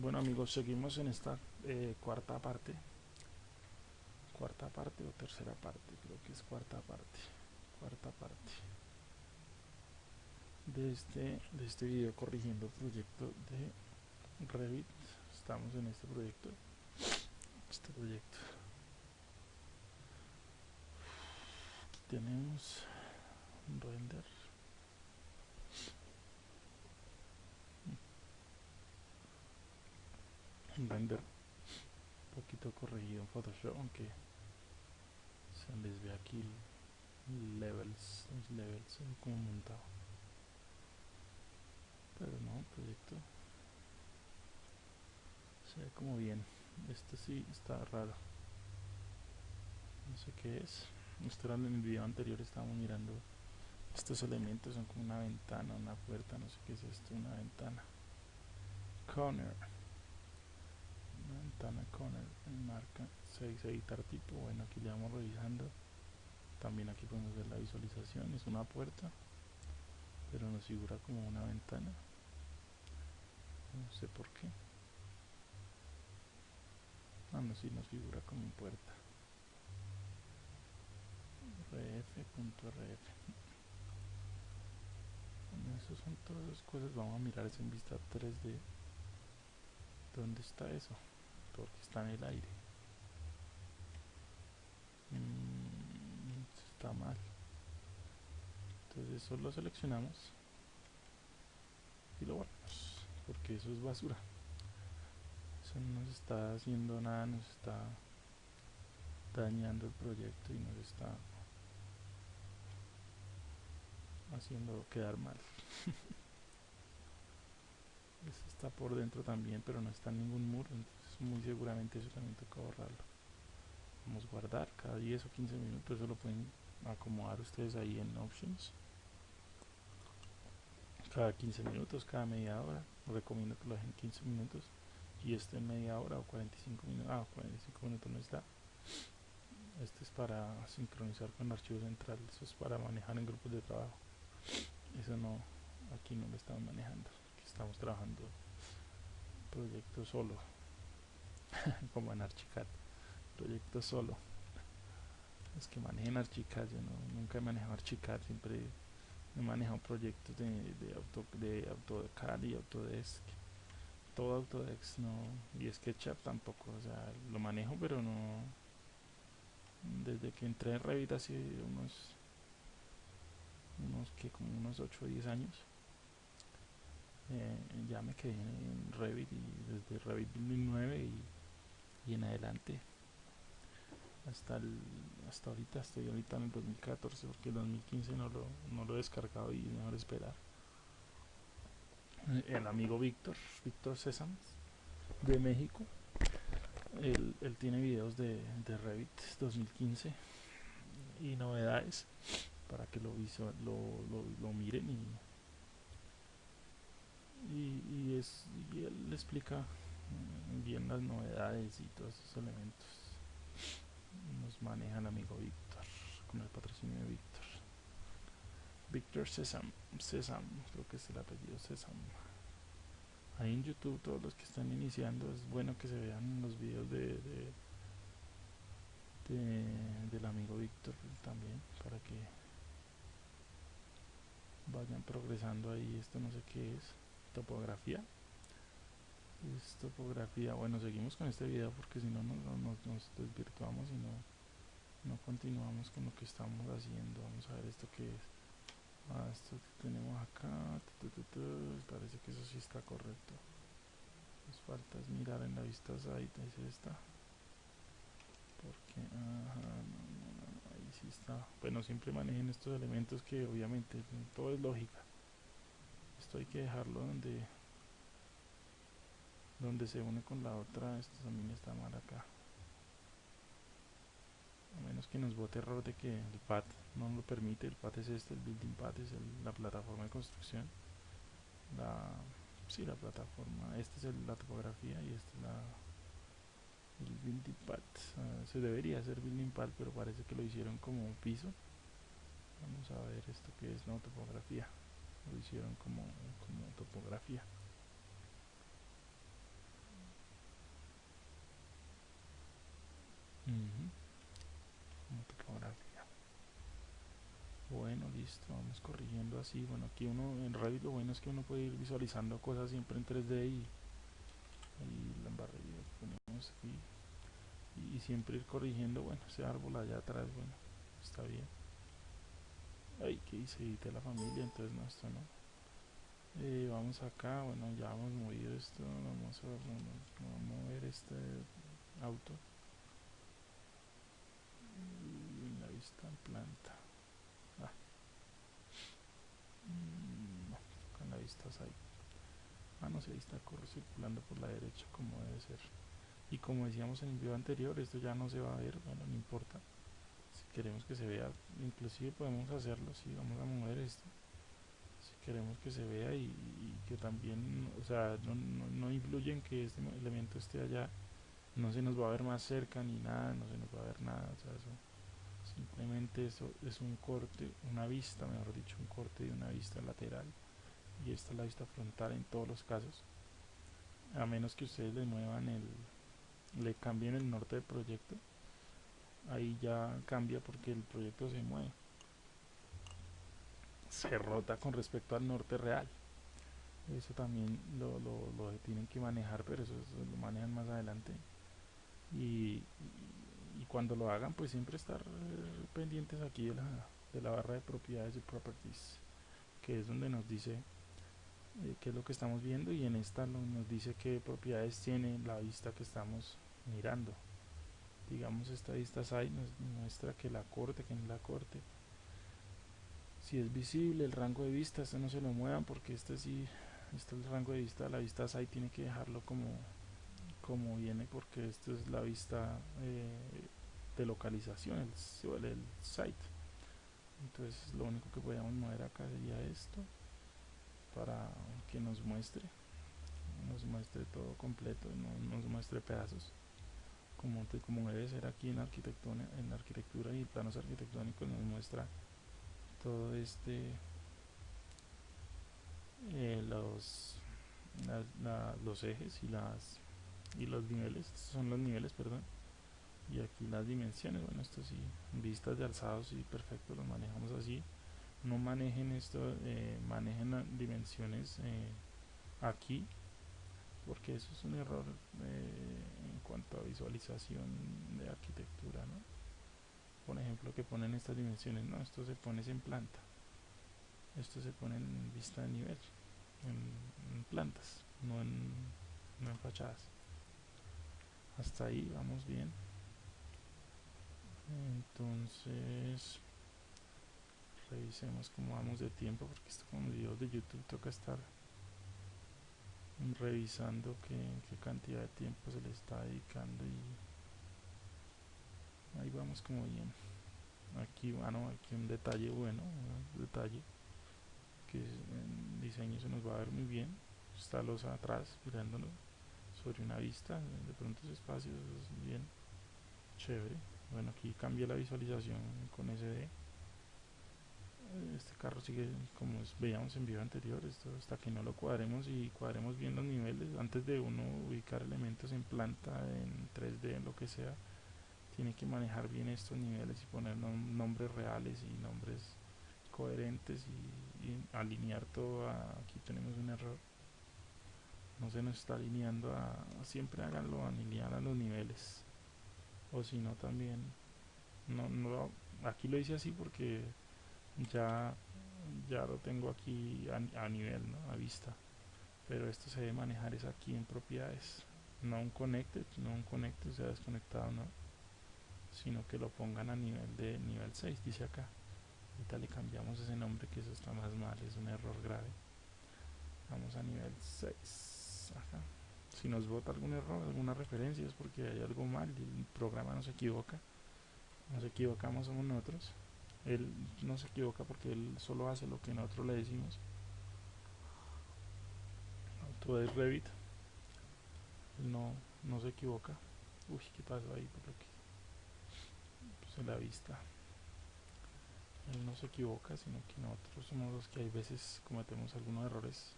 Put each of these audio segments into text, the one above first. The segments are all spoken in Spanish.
Bueno amigos, seguimos en esta eh, cuarta parte. Cuarta parte o tercera parte, creo que es cuarta parte. Cuarta parte. De este, de este video corrigiendo proyecto de Revit. Estamos en este proyecto. Este proyecto. Aquí tenemos un render un render un poquito corregido en Photoshop aunque se les ve aquí levels los levels como montado. Pero no proyecto se ve como bien. Este sí está raro. No sé qué es. Esto era en el video anterior estábamos mirando estos elementos son como una ventana una puerta no sé qué es esto una ventana. Corner ventana con el, marca 6 editar tipo bueno aquí le vamos revisando. También aquí podemos ver la visualización. Es una puerta pero nos figura como una ventana. No sé por qué. Ah no, sí nos figura como puerta. Rf.rf bueno, eso son todas las cosas. Vamos a mirar eso en vista 3D ¿dónde está eso? Porque está en el aire. Mm, está mal. Entonces eso lo seleccionamos y lo guardamos porque eso es basura. Eso no nos está haciendo nada nos está dañando el proyecto y nos está haciendo quedar mal. Este está por dentro también pero no está en ningún muro muy seguramente eso también toca borrarlo vamos a guardar cada 10 o 15 minutos eso lo pueden acomodar ustedes ahí en options. Cada 15 minutos cada media hora recomiendo que lo dejen 15 minutos y este en media hora o 45 minutos ah 45 minutos no está. Este es para sincronizar con el archivo central eso es para manejar en grupos de trabajo. Eso no aquí no lo estamos manejando estamos trabajando proyecto solo como en Archicad. Proyecto solo. Es que manejen Archicad yo no, nunca he manejado Archicad siempre he manejado proyectos de, de, auto, de AutoCAD y Autodesk. Todo Autodesk no y SketchUp tampoco o sea lo manejo pero no desde que entré en Revit hace unos unos que como unos 8 o 10 años eh, ya me quedé en Revit y desde Revit 2009 y, y en adelante. Hasta el, hasta ahorita estoy ahorita en el 2014 porque el 2015 no lo, no lo he descargado y mejor esperar. El amigo Víctor Víctor César de México él, él, tiene videos de, de Revit 2015 y novedades para que lo, visual, lo, lo, lo miren y y, y, es, y él le explica bien las novedades y todos esos elementos. Nos maneja el amigo Víctor con el patrocinio de Víctor. Víctor César César creo que es el apellido César ahí en youtube todos los que están iniciando es bueno que se vean los videos de, de, de del amigo Víctor también para que vayan progresando ahí esto no sé qué es topografía es topografía. Bueno seguimos con este video porque si no nos, nos, nos, desvirtuamos y no no continuamos con lo que estamos haciendo. Vamos a ver esto que es. Ah, esto que tenemos acá. Parece que eso sí está correcto. Nos falta es mirar en la vista site es esta. Porque no, no, no, ahí sí está. Bueno siempre manejen estos elementos que obviamente todo es lógica. Esto hay que dejarlo donde donde se une con la otra esto también está mal acá. A menos que nos bote error de que el pad no lo permite el pad es este el building pad es la plataforma de construcción. La sí la plataforma esta es la topografía y esta es la el building pad uh, se debería hacer building pad pero parece que lo hicieron como un piso. Vamos a ver esto que es no topografía. Lo hicieron como, como topografía Bueno, listo, vamos corrigiendo así. Bueno, aquí uno en Revit lo bueno es que uno puede ir visualizando cosas siempre en 3D y, y la embarrilla ponemos aquí y, y, siempre ir corrigiendo. Bueno, ese árbol allá atrás, bueno, está bien. Ay, que hice edité la familia, entonces no, esto no. Eh, vamos acá, bueno, ya hemos movido esto, vamos a, vamos a mover este auto. Planta. Ah. mm, la vista ahí. Ah no sé ahí está circulando por la derecha como debe ser. Y como decíamos en el video anterior esto ya no se va a ver bueno no importa. Si queremos que se vea inclusive podemos hacerlo si vamos a mover esto. Queremos que se vea y, que también, o sea, no, no, influye en que este elemento esté allá, no se nos va a ver más cerca ni nada, no se nos va a ver nada, o sea, eso, simplemente eso es un corte, una vista, mejor dicho, un corte de una vista lateral y esta es la vista frontal en todos los casos, a menos que ustedes le muevan el, le cambien el norte del proyecto, ahí ya cambia porque el proyecto se mueve. Se rota con respecto al norte real. Eso también lo, lo, tienen que manejar pero eso, lo manejan más adelante. Y, cuando lo hagan pues siempre estar eh, pendientes aquí de la, de la barra de propiedades y properties que es donde nos dice eh, qué es lo que estamos viendo y en esta nos dice qué propiedades tiene la vista que estamos mirando. Digamos esta vista SAI nos muestra que la corte que en la corte si es visible el rango de vista este no se lo muevan porque este sí este es el rango de vista la vista SAI tiene que dejarlo como como viene porque esto es la vista eh, de localización el, site. Entonces lo único que podemos mover acá sería esto para que nos muestre nos muestre todo completo no nos muestre pedazos. Como, como debe ser aquí en arquitectura en arquitectura y planos arquitectónicos nos muestra todo este eh, los los ejes y las y los niveles son los niveles perdón y aquí las dimensiones bueno esto sí vistas de alzados y perfecto los manejamos así. No manejen esto eh, manejen dimensiones eh, aquí porque eso es un error en cuanto a visualización de arquitectura ¿no? por ejemplo que ponen estas dimensiones no esto se pone en planta esto se pone en vista de nivel en, plantas no en, no en fachadas. Hasta ahí vamos bien entonces revisemos cómo vamos de tiempo porque esto con videos de youtube toca estar revisando qué, qué cantidad de tiempo se le está dedicando y ahí vamos como bien. Aquí bueno aquí un detalle bueno un detalle que en diseño se nos va a ver muy bien. Está los atrás mirándonos sobre una vista de pronto ese espacio es bien chévere bueno aquí cambia la visualización con SD este carro sigue como veíamos en video anterior esto hasta que no lo cuadremos y cuadremos bien los niveles. Antes de uno ubicar elementos en planta en 3D en lo que sea tiene que manejar bien estos niveles y poner nombres reales y nombres coherentes y, alinear todo aquí tenemos un error. No se nos está alineando a, siempre háganlo alinear a los niveles o si no también no, no aquí lo hice así porque ya ya lo tengo aquí a, nivel a vista. Pero esto se debe manejar es aquí en propiedades. No un connected no un connected sea desconectado no sino que lo pongan a nivel de nivel 6 dice acá. Ahorita le cambiamos ese nombre que eso está más mal es un error grave. Vamos a nivel 6 acá si nos bota algún error alguna referencia es porque hay algo mal y el programa no se equivoca. Nos equivocamos somos nosotros. Él no se equivoca porque él solo hace lo que nosotros le decimos. Todo es Revit. Él no, no se equivoca. Uy qué pasó ahí por lo que la vista. Él no se equivoca sino que nosotros somos los que hay veces cometemos algunos errores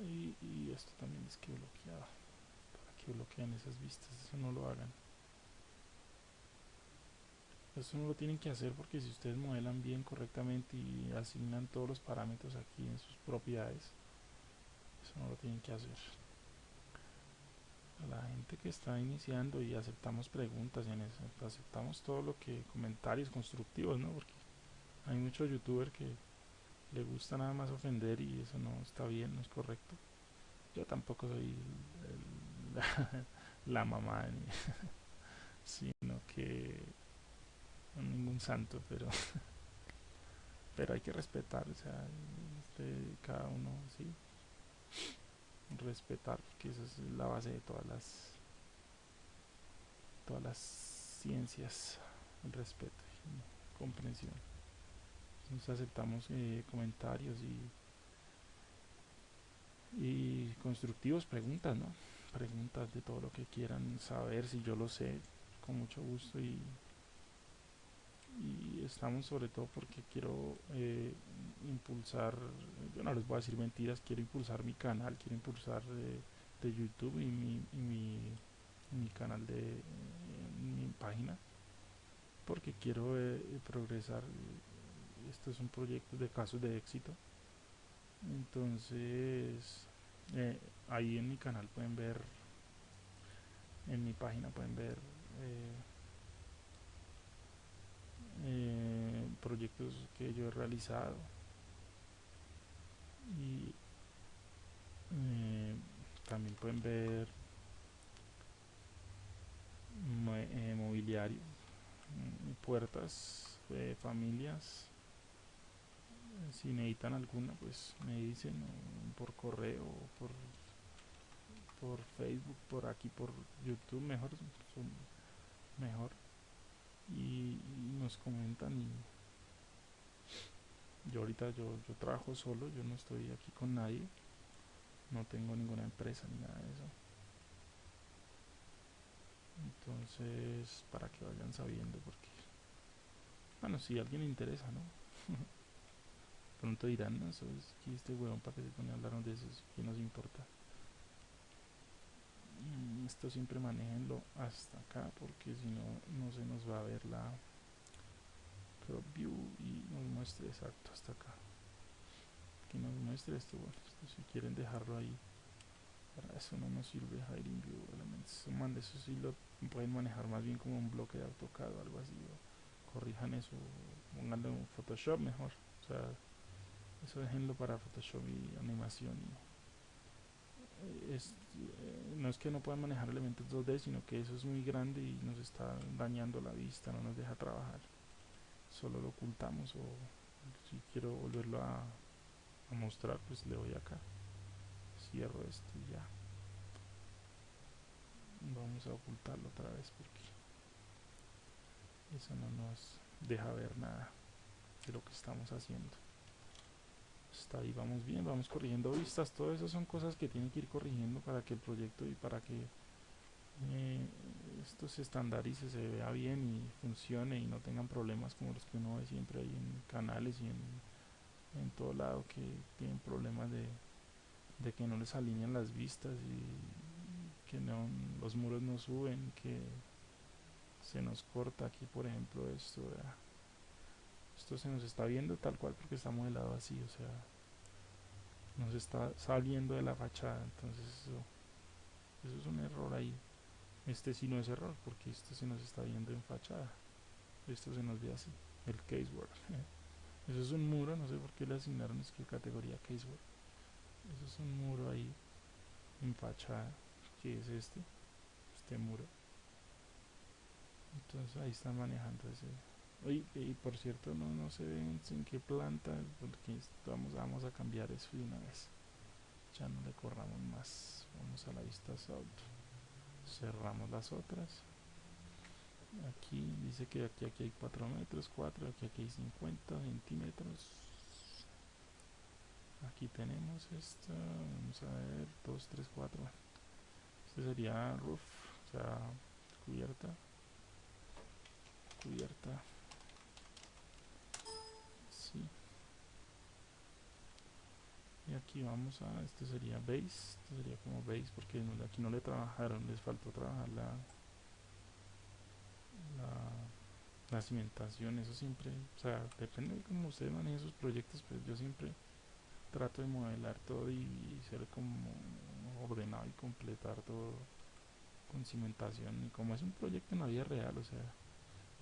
y, esto también es que bloqueado para que bloqueen esas vistas eso no lo hagan Eso no lo tienen que hacer porque si ustedes modelan bien correctamente y asignan todos los parámetros aquí en sus propiedades, eso no lo tienen que hacer. A la gente que está iniciando y aceptamos preguntas, en aceptamos todo lo que comentarios constructivos, ¿no? Porque hay muchos youtubers que le gusta nada más ofender y eso no está bien, no es correcto. Yo tampoco soy la, mamá, sino que ningún santo, pero pero hay que respetar, o sea, este, cada uno, sí, respetar, que esa es la base de todas las todas las ciencias, el respeto comprensión. Nos aceptamos eh, comentarios y, y constructivos, preguntas, ¿no? Preguntas de todo lo que quieran saber, si yo lo sé, con mucho gusto y, y estamos sobre todo porque quiero eh, impulsar, yo no les voy a decir mentiras, quiero impulsar mi canal, quiero impulsar eh, de YouTube y mi, mi, mi, canal de mi página porque quiero progresar esto es un proyecto de casos de éxito. Entonces eh, ahí en mi canal pueden ver en mi página pueden ver eh, eh, proyectos que yo he realizado. Y también pueden ver mobiliario puertas familias si necesitan alguna pues me dicen por correo por por facebook por aquí por youtube mejor mejor. Y, nos comentan y yo ahorita yo, yo trabajo solo yo no estoy aquí con nadie no tengo ninguna empresa ni nada de eso. Entonces para que vayan sabiendo porque bueno si alguien le interesa no pronto dirán, no, eso es que este huevón para que se pone a hablar de eso, que nos importa. Mm, esto siempre manejenlo hasta acá porque si no, no se nos va a ver la crop view y nos muestre exacto hasta acá. Que nos muestre esto, bueno, si quieren dejarlo ahí. Para eso no nos sirve hiding view elements. Eso sí lo pueden manejar más bien como un bloque de AutoCAD o algo así. corrijan eso, pónganlo en Photoshop mejor. O sea, eso déjenlo para Photoshop y animación eh, eh, no es que no puedan manejar elementos 2D sino que eso es muy grande y nos está dañando la vista no nos deja trabajar. Solo lo ocultamos o si quiero volverlo a, a mostrar pues le doy acá. Cierro esto y ya. Vamos a ocultarlo otra vez porque eso no nos deja ver nada de lo que estamos haciendo está ahí vamos bien, vamos corrigiendo vistas, todo eso son cosas que tienen que ir corrigiendo para que el proyecto y para que eh, esto se estandarice, se vea bien y funcione y no tengan problemas como los que uno ve siempre ahí en canales y en, en todo lado que tienen problemas de, de que no les alinean las vistas y que no, los muros no suben, que se nos corta aquí por ejemplo esto, esto se nos está viendo tal cual porque está modelado así, o sea, nos está saliendo de la fachada, entonces eso, eso es un error ahí. Este sí no es error porque esto se nos está viendo en fachada. Esto se nos ve así, el caseword. Eso es un muro, no sé por qué le asignaron es que categoría caseword. Eso es un muro ahí en fachada, que es este, este muro. Entonces ahí están manejando ese, y por cierto, no, no se ven en qué planta, porque vamos, vamos a cambiar eso de una vez. Ya no le corramos más. Vamos a la vista salt. Cerramos las otras. Aquí dice que aquí, aquí hay 4 metros, 4, aquí, aquí hay 50 centímetros. Aquí tenemos esta, vamos a ver, 2, 3, 4. Este sería roof, o sea, cubierta. Cubierta. Y aquí vamos a este sería base este sería como base porque aquí no le trabajaron les faltó trabajar la, la cimentación, eso siempre, o sea, depende de cómo ustedes manejen sus proyectos, pues yo siempre trato de modelar todo y, ser como ordenado y completar todo con cimentación y como es un proyecto en la vida real, o sea,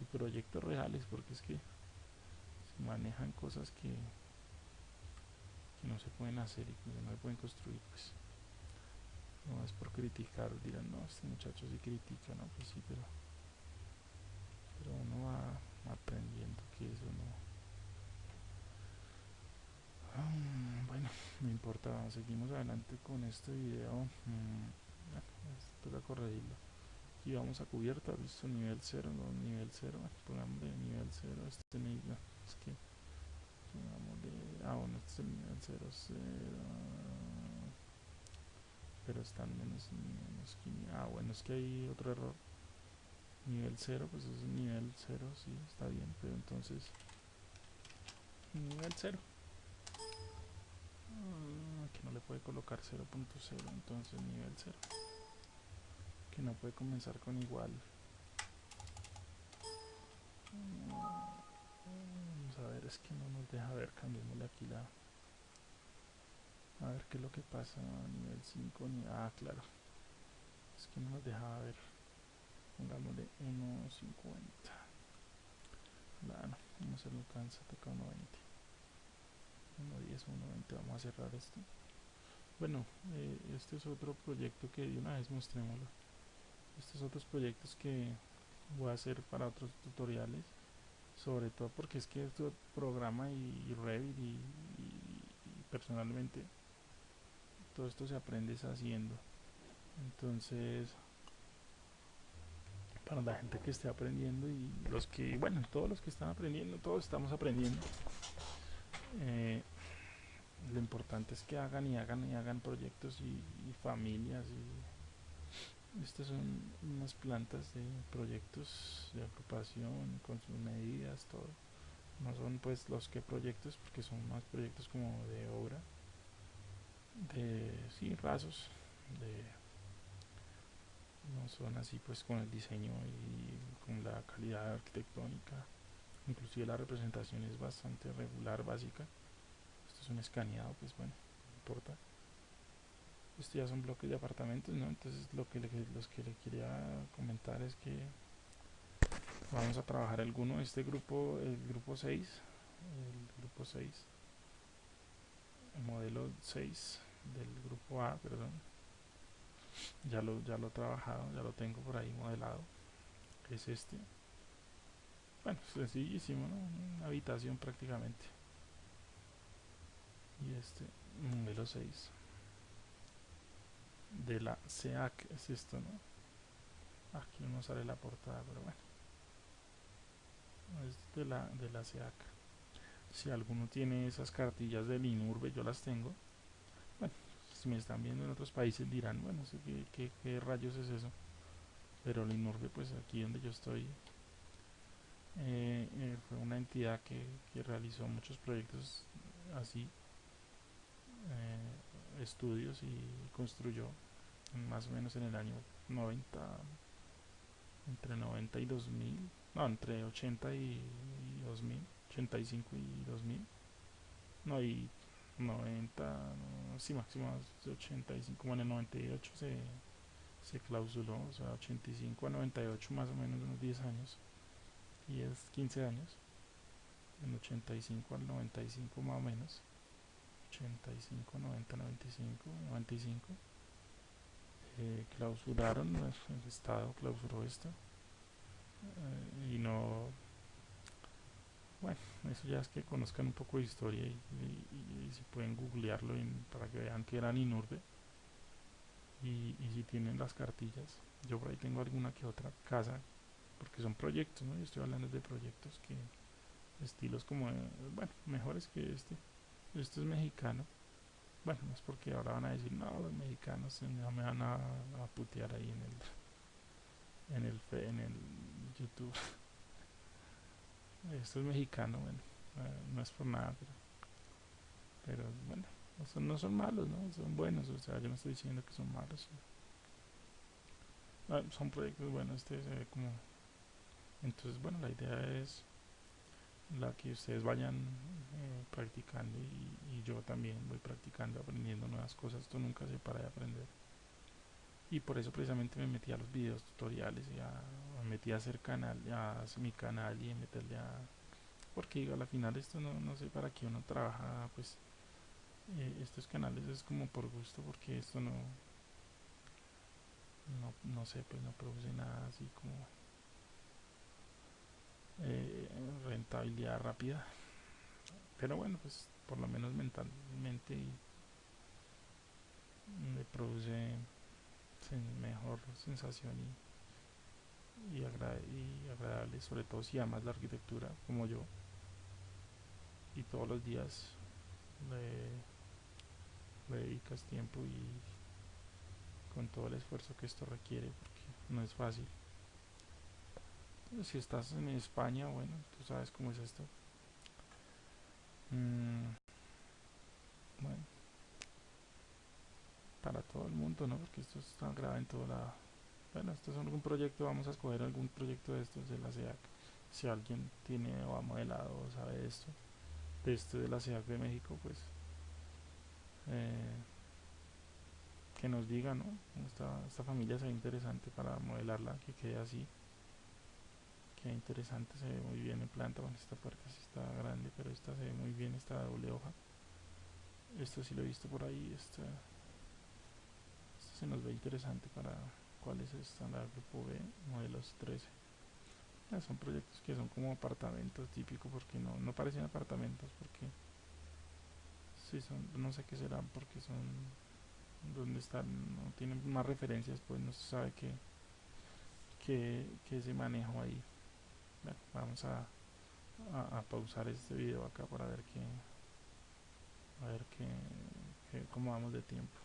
y proyectos reales, porque es que se manejan cosas que, no se pueden hacer y no se pueden construir, pues no es por criticar, dirán, no, este muchacho sí critica, no, pues sí, pero pero uno va aprendiendo que eso no. Ah, bueno no importa seguimos adelante con este video. Mm, toca corregirlo. Aquí vamos a cubierta visto nivel 0 no nivel 0 pongamos de nivel 0 este nivel es que ah bueno este es el nivel 0 0 pero están menos, menos ah bueno es que hay otro error. Nivel 0 pues es nivel 0 sí está bien pero entonces nivel 0 ah, que no le puede colocar 0.0 entonces nivel 0 que no puede comenzar con igual. Vamos es que no nos deja ver cambiémosle aquí la a ver qué es lo que pasa a nivel 5 ah claro. Es que no nos deja ver. Pongámosle 1.50 claro, no se lo alcanza, toca 1.20 1.10 1.20 vamos a cerrar esto. Bueno, eh, este es otro proyecto que de una vez mostrémoslo. Estos otros proyectos que voy a hacer para otros tutoriales sobre todo porque es que este programa y, Revit y, personalmente todo esto se aprende haciendo entonces para la gente que esté aprendiendo y los que, bueno, todos los que están aprendiendo, todos estamos aprendiendo. Eh, lo importante es que hagan y hagan y hagan proyectos y, familias y estas son unas plantas de proyectos de agrupación con sus medidas, todo. No son pues los que proyectos porque son más proyectos como de obra, de sí, rasos, de no son así pues con el diseño y con la calidad arquitectónica. Inclusive la representación es bastante regular básica. Esto es un escaneado pues bueno no importa esto ya son bloques de apartamentos no entonces lo que le, los que le quería comentar es que vamos a trabajar alguno este grupo el grupo 6 el grupo 6 el modelo 6 del grupo A perdón. Ya lo, ya lo he trabajado, ya lo tengo por ahí modelado. Es este. Bueno, sencillísimo, ¿no? una habitación prácticamente. Y este modelo 6 de la SEAC es esto, ¿no? aquí no sale la portada, pero bueno es de la, de la SEAC si alguno tiene esas cartillas del INURBE, yo las tengo si me están viendo en otros países dirán, bueno, ¿qué, qué, rayos es eso? Pero el INURBE, pues aquí donde yo estoy, eh, eh, fue una entidad que, realizó muchos proyectos así, eh, estudios y construyó más o menos en el año 90, entre 90 y 2000, no, entre 80 y, y 2000, 85 y 2000, no, y 90, sí, máximo 85, como en el 98 se, se clausuló, o sea, 85 a 98 más o menos unos 10 años, y es 15 años, en 85 al 95 más o menos, 85, 90, 95, 95, eh, clausuraron, el Estado clausuró esto, eh, y no bueno, eso ya es que conozcan un poco de historia y, si pueden googlearlo para que vean que eran Inurbe y, si tienen las cartillas. Yo por ahí tengo alguna que otra casa, porque son proyectos, ¿no? Yo estoy hablando de proyectos que estilos como, bueno, mejores que este. Este es mexicano. Bueno, no es porque ahora van a decir, no, los mexicanos no me van a, putear ahí en el, en el, en el YouTube. Esto es mexicano, bueno, eh, no es por nada, pero, bueno, no son, malos, ¿no? Son buenos, o sea, yo no estoy diciendo que son malos. Ah, son proyectos buenos, este como entonces bueno la idea es la que ustedes vayan practicando y, yo también voy practicando aprendiendo nuevas cosas. Esto nunca se para de aprender. Y por eso precisamente me metí a los videos tutoriales y a, me metí a hacer canal a hacer mi canal y a meterle a porque digo, al final esto no, no sé para qué uno trabaja pues eh, estos canales es como por gusto porque esto no no, no sé pues no produce nada así como eh, rentabilidad rápida pero bueno pues por lo menos mentalmente me produce mejor sensación y, y, agradable sobre todo si amas la arquitectura como yo. Y todos los días le, dedicas tiempo y con todo el esfuerzo que esto requiere porque no es fácil. Si estás en España bueno tú sabes cómo es esto mm, bueno para todo el mundo no porque esto está grabado en toda la bueno esto es algún proyecto vamos a escoger algún proyecto de estos de la SEAC si alguien tiene o ha modelado o sabe esto de este de la Ciudad de México, pues eh, que nos diga, ¿no? Esta, familia se ve interesante para modelarla, que quede así. Interesante, se ve muy bien en planta. Bueno, esta puerta sí está grande, pero esta se ve muy bien, esta doble hoja. Esto sí lo he visto por ahí. Esta, se nos ve interesante para cuál es el estándar grupo B, modelos 13 son proyectos que son como apartamentos típicos porque no, no parecen apartamentos porque sí son, no sé qué serán porque son donde están, no tienen más referencias pues no se sabe qué que, que ese manejo ahí vamos a, a, pausar este video acá para ver que a ver que, cómo vamos de tiempo